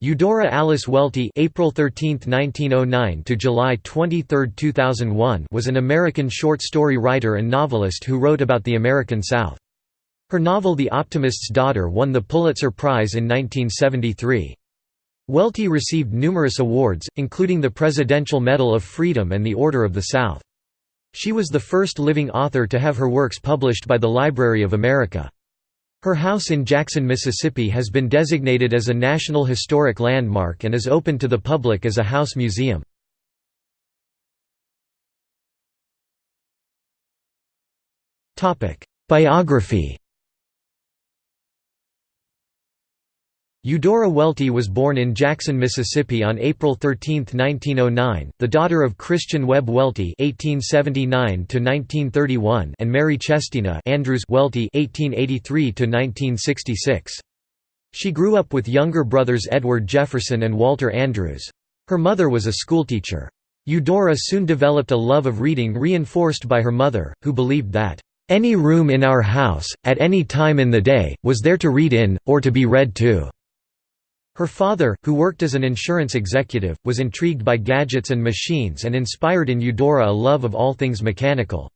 Eudora Alice Welty April 13, 1909 to July 23, 2001 was an American short story writer and novelist who wrote about the American South. Her novel The Optimist's Daughter won the Pulitzer Prize in 1973. Welty received numerous awards, including the Presidential Medal of Freedom and the Order of the South. She was the first living author to have her works published by the Library of America. Her house in Jackson, Mississippi has been designated as a National Historic Landmark and is open to the public as a house museum. Biography Eudora Welty was born in Jackson, Mississippi on April 13, 1909, the daughter of Christian Webb Welty (1879–1931) and Mary Chestina Andrews Welty (1883–1966). She grew up with younger brothers Edward Jefferson and Walter Andrews. Her mother was a schoolteacher. Eudora soon developed a love of reading reinforced by her mother, who believed that, "...any room in our house, at any time in the day, was there to read in, or to be read to." Her father, who worked as an insurance executive, was intrigued by gadgets and machines and inspired in Eudora a love of all things mechanical.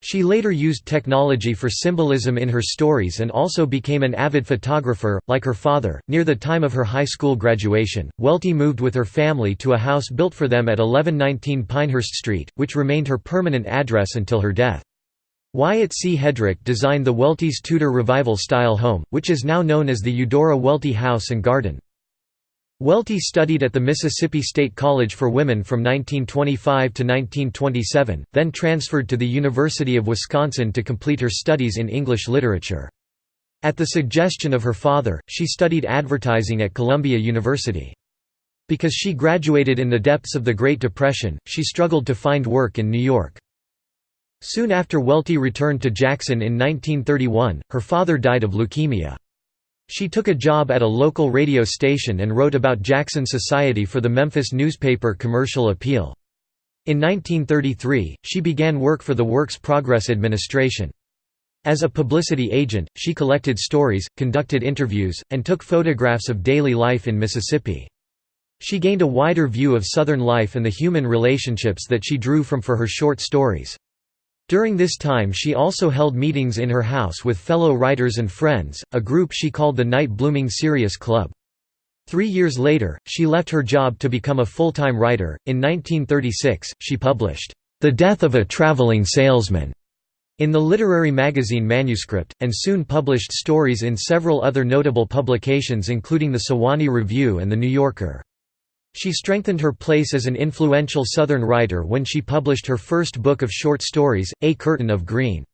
She later used technology for symbolism in her stories and also became an avid photographer, like her father. Near the time of her high school graduation, Welty moved with her family to a house built for them at 1119 Pinehurst Street, which remained her permanent address until her death. Wyatt C. Hedrick designed the Welty's Tudor Revival-style home, which is now known as the Eudora Welty House and Garden. Welty studied at the Mississippi State College for Women from 1925 to 1927, then transferred to the University of Wisconsin to complete her studies in English literature. At the suggestion of her father, she studied advertising at Columbia University. Because she graduated in the depths of the Great Depression, she struggled to find work in New York. Soon after Welty returned to Jackson in 1931, her father died of leukemia. She took a job at a local radio station and wrote about Jackson society for the Memphis newspaper Commercial Appeal. In 1933, she began work for the Works Progress Administration. As a publicity agent, she collected stories, conducted interviews, and took photographs of daily life in Mississippi. She gained a wider view of Southern life and the human relationships that she drew from for her short stories. During this time she also held meetings in her house with fellow writers and friends, a group she called the Night Blooming Cereus Club. Three years later, she left her job to become a full-time writer. In 1936, she published, "'The Death of a Traveling Salesman' in the literary magazine Manuscript, and soon published stories in several other notable publications including the Sewanee Review and The New Yorker. She strengthened her place as an influential Southern writer when she published her first book of short stories, A Curtain of Green.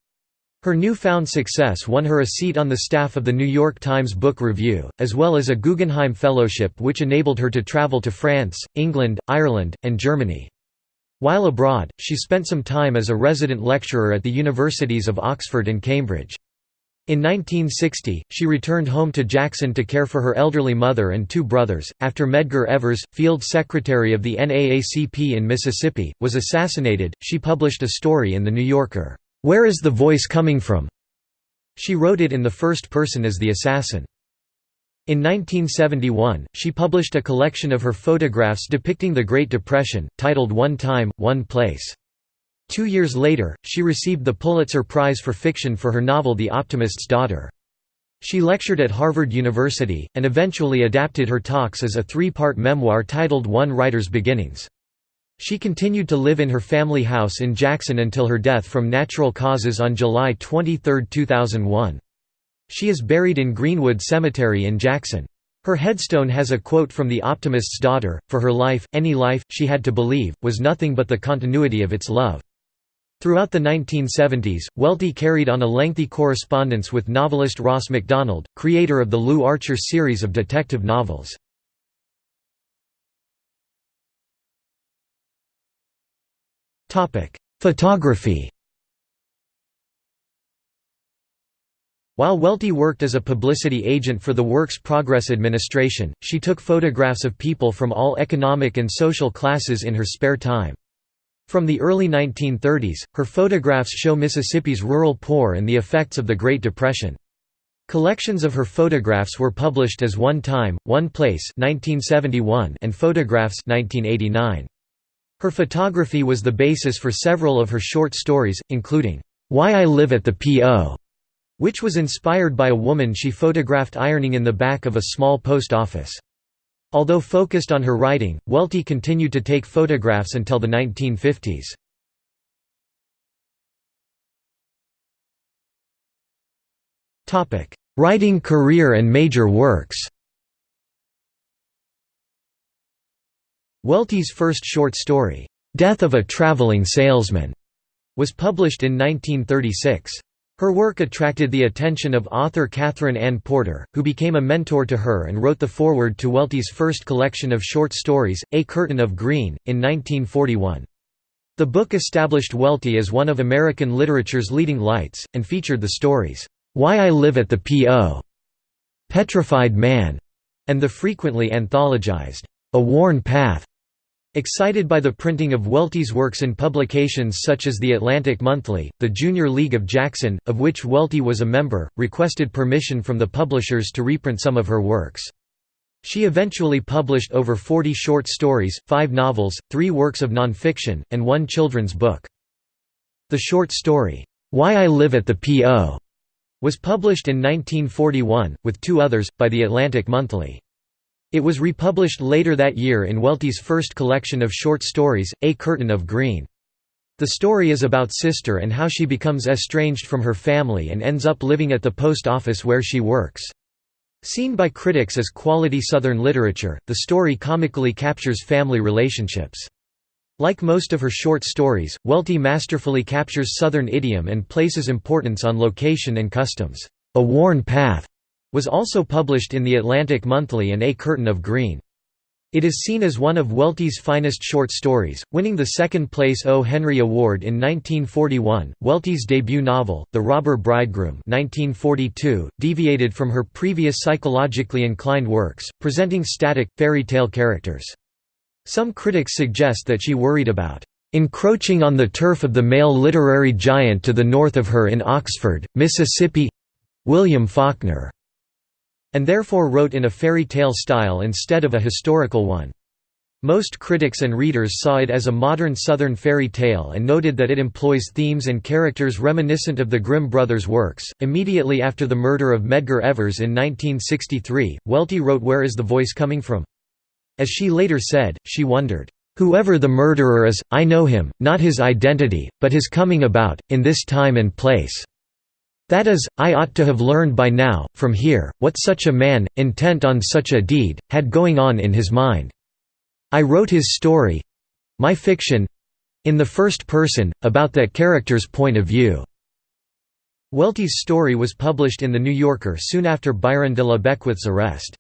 Her newfound success won her a seat on the staff of the New York Times Book Review, as well as a Guggenheim Fellowship which enabled her to travel to France, England, Ireland, and Germany. While abroad, she spent some time as a resident lecturer at the universities of Oxford and Cambridge. In 1960, she returned home to Jackson to care for her elderly mother and two brothers. After Medgar Evers, field secretary of the NAACP in Mississippi, was assassinated, she published a story in The New Yorker, Where is the Voice Coming From? She wrote it in the first person as the assassin. In 1971, she published a collection of her photographs depicting the Great Depression, titled One Time, One Place. Two years later, she received the Pulitzer Prize for Fiction for her novel The Optimist's Daughter. She lectured at Harvard University, and eventually adapted her talks as a three-part memoir titled One Writer's Beginnings. She continued to live in her family house in Jackson until her death from natural causes on July 23, 2001. She is buried in Greenwood Cemetery in Jackson. Her headstone has a quote from The Optimist's Daughter, For her life, any life, she had to believe, was nothing but the continuity of its love. Throughout the 1970s, Welty carried on a lengthy correspondence with novelist Ross Macdonald, creator of the Lew Archer series of detective novels. Photography While Welty worked as a publicity agent for the Works Progress Administration, she took photographs of people from all economic and social classes in her spare time. From the early 1930s, her photographs show Mississippi's rural poor and the effects of the Great Depression. Collections of her photographs were published as One Time, One Place 1971 and Photographs 1989. Her photography was the basis for several of her short stories, including, "'Why I Live at the P.O., which was inspired by a woman she photographed ironing in the back of a small post office. Although focused on her writing, Welty continued to take photographs until the 1950s. Writing career and major works Welty's first short story, "'Death of a Traveling Salesman' was published in 1936. Her work attracted the attention of author Katherine Anne Porter, who became a mentor to her and wrote the foreword to Welty's first collection of short stories, A Curtain of Green, in 1941. The book established Welty as one of American literature's leading lights, and featured the stories, "'Why I Live at the P.O., Petrified Man' and the frequently anthologized, A Worn Path. Excited by the printing of Welty's works in publications such as The Atlantic Monthly, the Junior League of Jackson, of which Welty was a member, requested permission from the publishers to reprint some of her works. She eventually published over 40 short stories, five novels, three works of nonfiction, and one children's book. The short story, Why I Live at the P.O., was published in 1941, with two others, by The Atlantic Monthly. It was republished later that year in Welty's first collection of short stories, A Curtain of Green. The story is about Sister and how she becomes estranged from her family and ends up living at the post office where she works. Seen by critics as quality Southern literature, the story comically captures family relationships. Like most of her short stories, Welty masterfully captures Southern idiom and places importance on location and customs. A Worn Path was also published in The Atlantic Monthly and A Curtain of Green. It is seen as one of Welty's finest short stories, winning the second place O. Henry Award in 1941. Welty's debut novel, The Robber Bridegroom, 1942, deviated from her previous psychologically inclined works, presenting static, fairy tale characters. Some critics suggest that she worried about encroaching on the turf of the male literary giant to the north of her in Oxford, Mississippi William Faulkner and therefore wrote in a fairy tale style instead of a historical one. Most critics and readers saw it as a modern Southern fairy tale and noted that it employs themes and characters reminiscent of the Grimm brothers' works. Immediately after the murder of Medgar Evers in 1963, Welty wrote Where is the Voice Coming From? As she later said, she wondered, Whoever the murderer is, I know him, not his identity, but his coming about, in this time and place. That is, I ought to have learned by now, from here, what such a man, intent on such a deed, had going on in his mind. I wrote his story—my fiction—in the first person, about that character's point of view." Welty's story was published in The New Yorker soon after Byron de la Beckwith's arrest.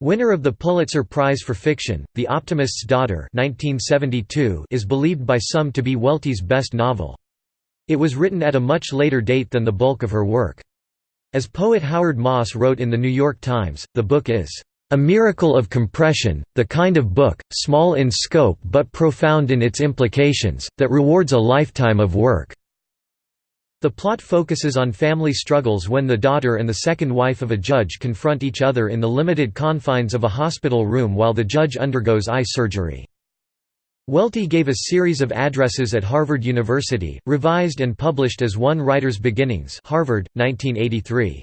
Winner of the Pulitzer Prize for Fiction, The Optimist's Daughter 1972 is believed by some to be Welty's best novel. It was written at a much later date than the bulk of her work. As poet Howard Moss wrote in The New York Times, the book is, "...a miracle of compression, the kind of book, small in scope but profound in its implications, that rewards a lifetime of work." The plot focuses on family struggles when the daughter and the second wife of a judge confront each other in the limited confines of a hospital room while the judge undergoes eye surgery. Welty gave a series of addresses at Harvard University, revised and published as One Writer's Beginnings Harvard, 1983.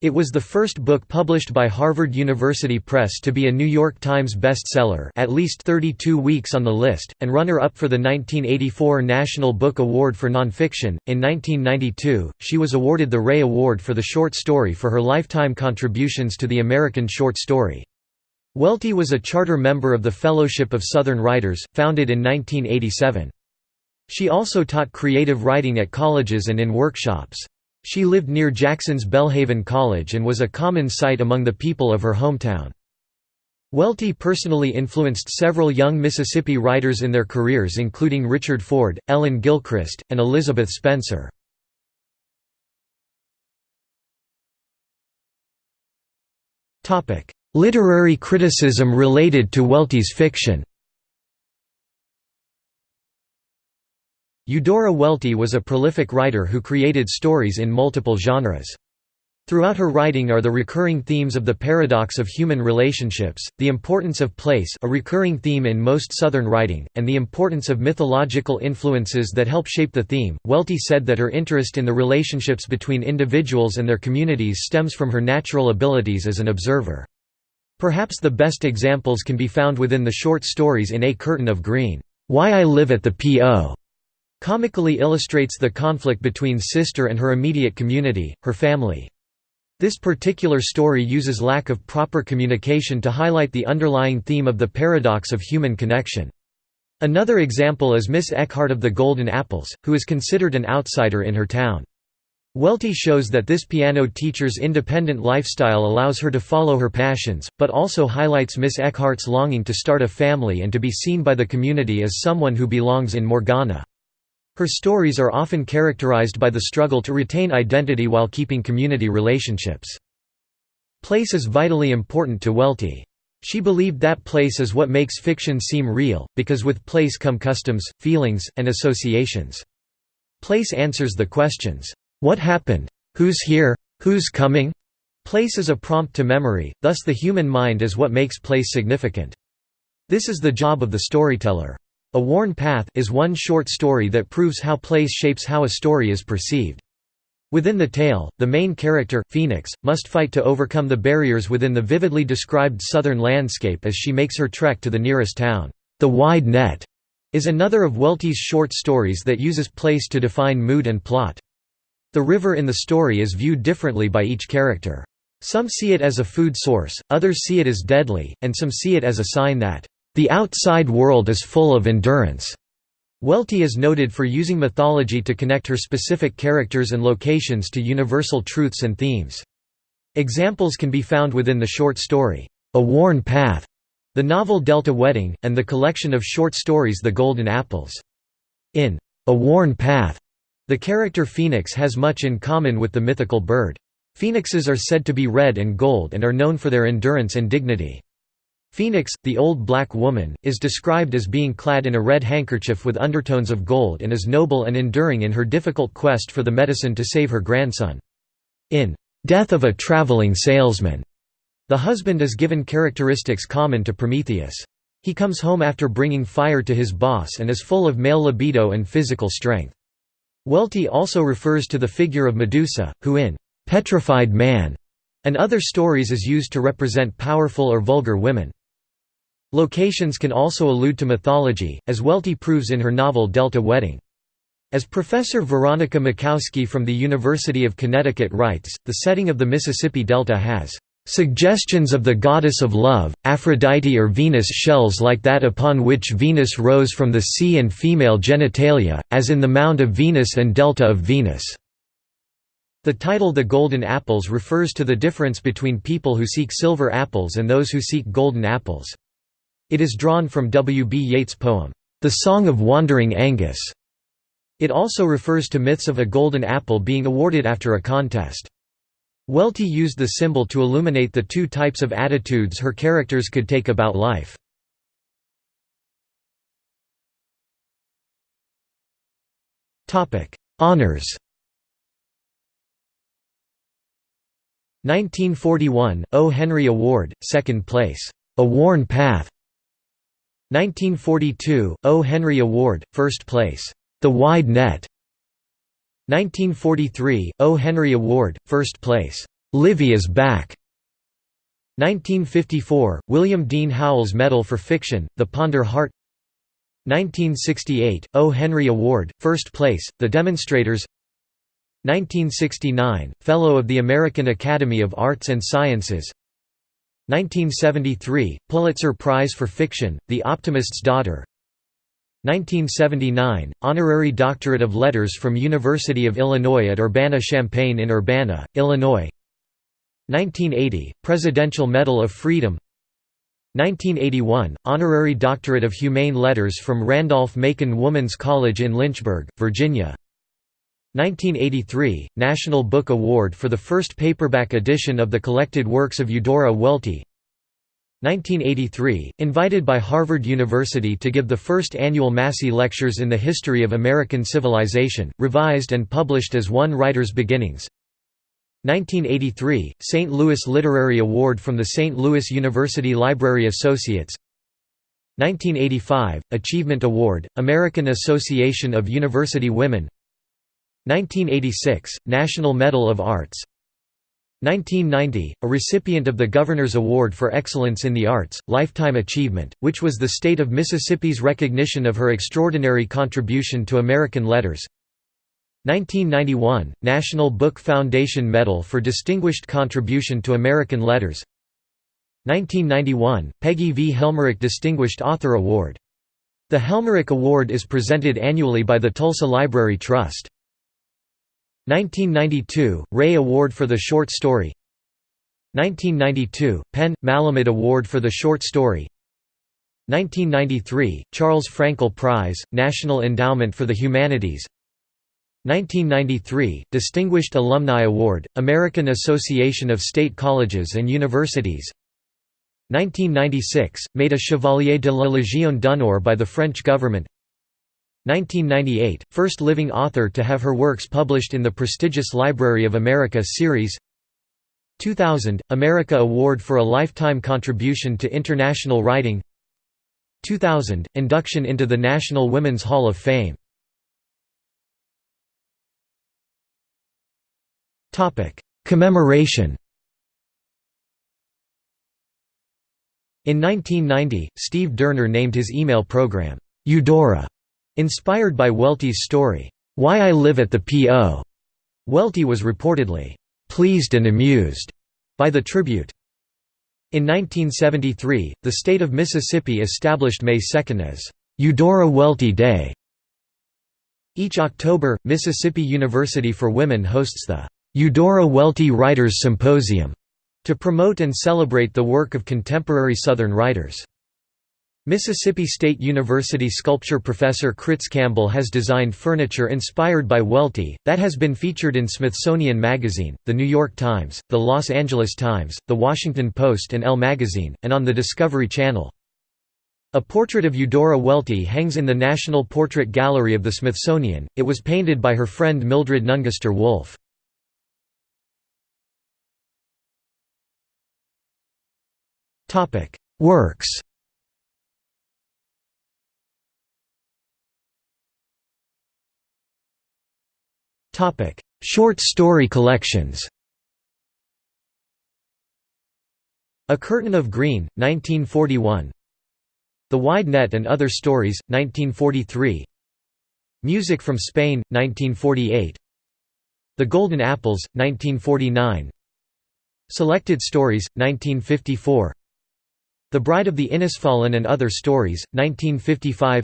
It was the first book published by Harvard University Press to be a New York Times bestseller at least 32 weeks on the list, and runner-up for the 1984 National Book Award for Nonfiction. In 1992, she was awarded the Rea Award for the short story for her lifetime contributions to the American short story. Welty was a charter member of the Fellowship of Southern Writers, founded in 1987. She also taught creative writing at colleges and in workshops. She lived near Jackson's Belhaven College and was a common sight among the people of her hometown. Welty personally influenced several young Mississippi writers in their careers including Richard Ford, Ellen Gilchrist, and Elizabeth Spencer. Literary criticism related to Welty's fiction Eudora Welty was a prolific writer who created stories in multiple genres. Throughout her writing are the recurring themes of the paradox of human relationships, the importance of place a recurring theme in most Southern writing, and the importance of mythological influences that help shape the theme. Welty said that her interest in the relationships between individuals and their communities stems from her natural abilities as an observer. Perhaps the best examples can be found within the short stories in A Curtain of Green. Why I Live at the P.O. comically illustrates the conflict between sister and her immediate community, her family. This particular story uses lack of proper communication to highlight the underlying theme of the paradox of human connection. Another example is Miss Eckhart of the Golden Apples, who is considered an outsider in her town. Welty shows that this piano teacher's independent lifestyle allows her to follow her passions, but also highlights Miss Eckhart's longing to start a family and to be seen by the community as someone who belongs in Morgana. Her stories are often characterized by the struggle to retain identity while keeping community relationships. Place is vitally important to Welty. She believed that place is what makes fiction seem real, because with place come customs, feelings, and associations. Place answers the questions, "'What happened? Who's here? Who's coming?' Place is a prompt to memory, thus the human mind is what makes place significant. This is the job of the storyteller. A Worn Path is one short story that proves how place shapes how a story is perceived. Within the tale, the main character, Phoenix, must fight to overcome the barriers within the vividly described southern landscape as she makes her trek to the nearest town. The Wide Net is another of Welty's short stories that uses place to define mood and plot. The river in the story is viewed differently by each character. Some see it as a food source, others see it as deadly, and some see it as a sign that the outside world is full of endurance. Welty is noted for using mythology to connect her specific characters and locations to universal truths and themes. Examples can be found within the short story, A Worn Path, the novel Delta Wedding, and the collection of short stories The Golden Apples. In A Worn Path, the character Phoenix has much in common with the mythical bird. Phoenixes are said to be red and gold and are known for their endurance and dignity. Phoenix, the old black woman, is described as being clad in a red handkerchief with undertones of gold and is noble and enduring in her difficult quest for the medicine to save her grandson. In Death of a Traveling Salesman, the husband is given characteristics common to Prometheus. He comes home after bringing fire to his boss and is full of male libido and physical strength. Welty also refers to the figure of Medusa, who in Petrified Man and other stories is used to represent powerful or vulgar women. Locations can also allude to mythology, as Welty proves in her novel Delta Wedding. As Professor Veronica Makowsky from the University of Connecticut writes, the setting of the Mississippi Delta has suggestions of the goddess of love, Aphrodite or Venus shells like that upon which Venus rose from the sea and female genitalia, as in the Mound of Venus and Delta of Venus." The title The Golden Apples refers to the difference between people who seek silver apples and those who seek golden apples. It is drawn from W. B. Yeats' poem, The Song of Wandering Aengus. It also refers to myths of a golden apple being awarded after a contest. Welty used the symbol to illuminate the two types of attitudes her characters could take about life. Honours 1941, O. Henry Award, 2nd place, A Worn Path 1942, O. Henry Award, First Place, The Wide Net 1943, O. Henry Award, First Place, Livvie's Back. 1954, William Dean Howells Medal for Fiction, The Ponder Heart. 1968, O. Henry Award, First Place, The Demonstrators. 1969, Fellow of the American Academy of Arts and Sciences. 1973, Pulitzer Prize for Fiction, The Optimist's Daughter 1979, Honorary Doctorate of Letters from University of Illinois at Urbana-Champaign in Urbana, Illinois. 1980, Presidential Medal of Freedom. 1981, Honorary Doctorate of Humane Letters from Randolph-Macon Woman's College in Lynchburg, Virginia. 1983, National Book Award for the first paperback edition of the collected works of Eudora Welty 1983, invited by Harvard University to give the first annual Massey Lectures in the History of American Civilization, revised and published as One Writer's Beginnings 1983 – St. Louis Literary Award from the St. Louis University Library Associates 1985 – Achievement Award, American Association of University Women 1986 – National Medal of Arts 1990 – A recipient of the Governor's Award for Excellence in the Arts, Lifetime Achievement, which was the state of Mississippi's recognition of her extraordinary contribution to American letters 1991 – National Book Foundation Medal for Distinguished Contribution to American Letters 1991 – Peggy V. Helmerich Distinguished Author Award. The Helmerich Award is presented annually by the Tulsa Library Trust. 1992 – Rea Award for the Short Story. 1992 – PEN – Malamud Award for the Short Story. 1993 – Charles Frankel Prize, National Endowment for the Humanities. 1993 – Distinguished Alumni Award, American Association of State Colleges and Universities. 1996 – Made a Chevalier de la Légion d'honneur by the French government 1998 – First living author to have her works published in the prestigious Library of America series. 2000 – America Award for a Lifetime Contribution to International Writing. 2000 – Induction into the National Women's Hall of Fame. Commemoration. In 1990, Steve Dorner named his email program, Eudora, inspired by Welty's story, Why I Live at the P.O. Welty was reportedly, pleased and amused by the tribute. In 1973, the state of Mississippi established May 2 as Eudora Welty Day. Each October, Mississippi University for Women hosts the Eudora Welty Writers Symposium to promote and celebrate the work of contemporary Southern writers. Mississippi State University sculpture professor Critz Campbell has designed furniture inspired by Welty, that has been featured in Smithsonian Magazine, The New York Times, The Los Angeles Times, The Washington Post and Elle Magazine, and on the Discovery Channel. A portrait of Eudora Welty hangs in the National Portrait Gallery of the Smithsonian, it was painted by her friend Mildred Nungester Wolfe. Works Short story collections A Curtain of Green, 1941 The Wide Net and Other Stories, 1943 Music from Spain, 1948 The Golden Apples, 1949 Selected Stories, 1954 the Bride of the Innisfallen and Other Stories, 1955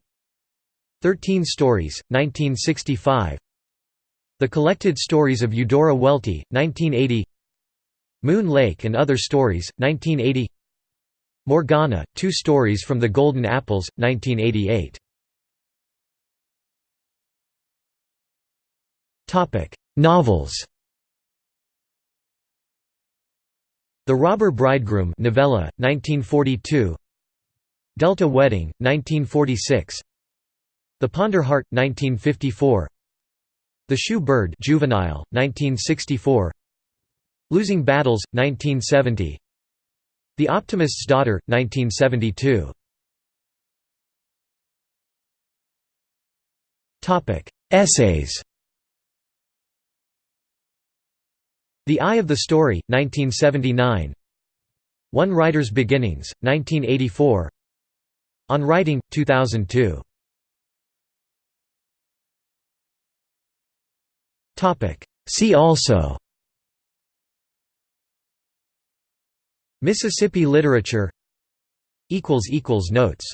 Thirteen Stories, 1965 The Collected Stories of Eudora Welty, 1980 Moon Lake and Other Stories, 1980 Morgana, Two Stories from the Golden Apples, 1988 Novels. The Robber Bridegroom novella, 1942 Delta Wedding, 1946 The Ponder Heart, 1954 The Shoe Bird juvenile, 1964 Losing Battles, 1970 The Optimist's Daughter, 1972 Essays. The Eye of the Story, 1979 One Writer's Beginnings, 1984 On Writing, 2002 See also Mississippi literature Notes